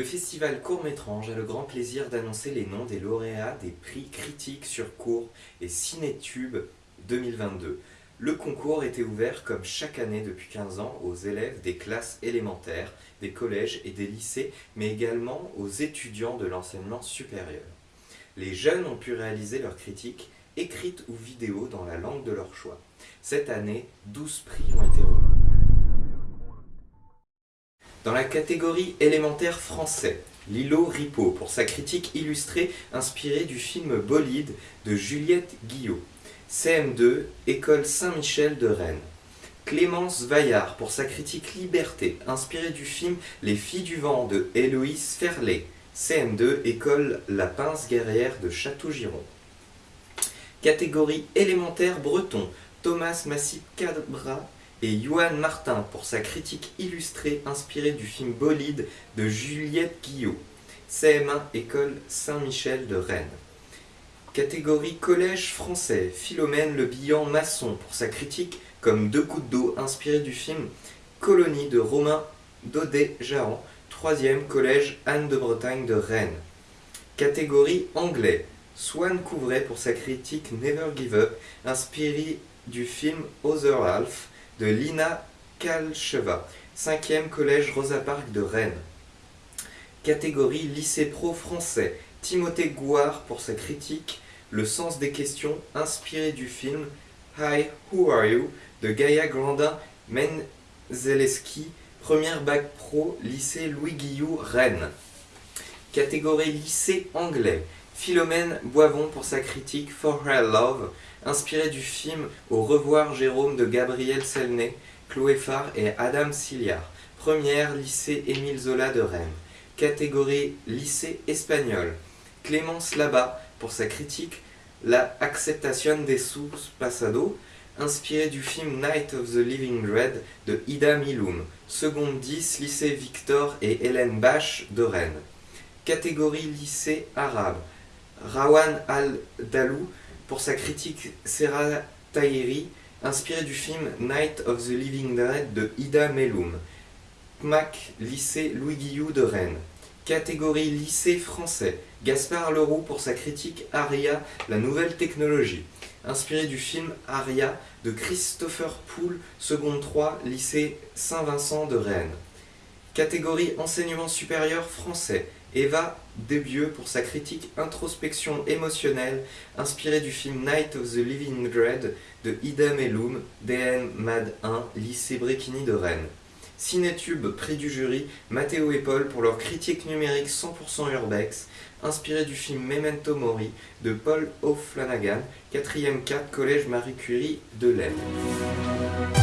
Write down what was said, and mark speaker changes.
Speaker 1: festival Court-Métrange a le grand plaisir d'annoncer les noms des lauréats des prix critiques sur cours et Cinétube 2022. Le concours était ouvert comme chaque année depuis 15 ans aux élèves des classes élémentaires, des collèges et des lycées, mais également aux étudiants de l'enseignement supérieur. Les jeunes ont pu réaliser leurs critiques, écrites ou vidéo dans la langue de leur choix. Cette année, 12 prix ont été remis. Dans la catégorie élémentaire français, Lilo Ripo pour sa critique illustrée inspirée du film Bolide de Juliette Guillot. CM2, École Saint-Michel de Rennes. Clémence Vaillard pour sa critique Liberté, inspirée du film Les filles du vent de Héloïse Ferlet. CM2, École La Pince Guerrière de Château-Giron. Catégorie élémentaire breton, Thomas Massip Cabra et Johan Martin pour sa critique illustrée inspirée du film Bolide de Juliette Guillot. CM1 École Saint-Michel de Rennes. Catégorie collège français, Philomène Le Billan Masson pour sa critique comme deux coups d'eau inspirée du film Colonie de Romain Daudet-Jahan, 3e collège Anne de Bretagne de Rennes. Catégorie anglais, Swan Couvret pour sa critique Never Give Up, inspirée du film Other Half, de Lina Kalcheva, 5e collège Rosa Parks de Rennes. Catégorie lycée pro français, Timothée Gouard pour sa critique Le sens des questions inspiré du film Hi, Who Are You de Gaïa Grandin Menzeleski, première bac pro, lycée Louis Guillou, Rennes. Catégorie lycée anglais, Philomène Boivon pour sa critique For Her Love, inspiré du film Au revoir Jérôme de Gabriel Selnay, Chloé Farr et Adam Siliard, première lycée Émile Zola de Rennes. Catégorie lycée espagnol, Clémence Labat pour sa critique La Acceptación de sus Pasado, inspiré du film Night of the Living Dread de Ida Miloum, seconde 10 lycée Victor et Hélène Bach de Rennes. Catégorie lycée arabe, Rawan al-Dalou pour sa critique Serra Tahiri, inspiré du film Night of the Living Dead de Ida Meloum. CMAC, lycée Louis Guillou de Rennes. Catégorie lycée français, Gaspard Leroux pour sa critique Aria, la nouvelle technologie, inspiré du film Aria de Christopher Poole, seconde 3, lycée Saint-Vincent de Rennes. Catégorie enseignement supérieur français, Eva Debieux pour sa critique Introspection émotionnelle, inspirée du film Night of the Living Dread de Ida Meloum, DN Mad 1, lycée Bréquigny de Rennes. Cinétube, prix du jury, Mathéo et Paul pour leur critique numérique 100% urbex, inspirée du film Memento Mori de Paul O'Flanagan, 4ème 4, collège Marie Curie de l'Aisne.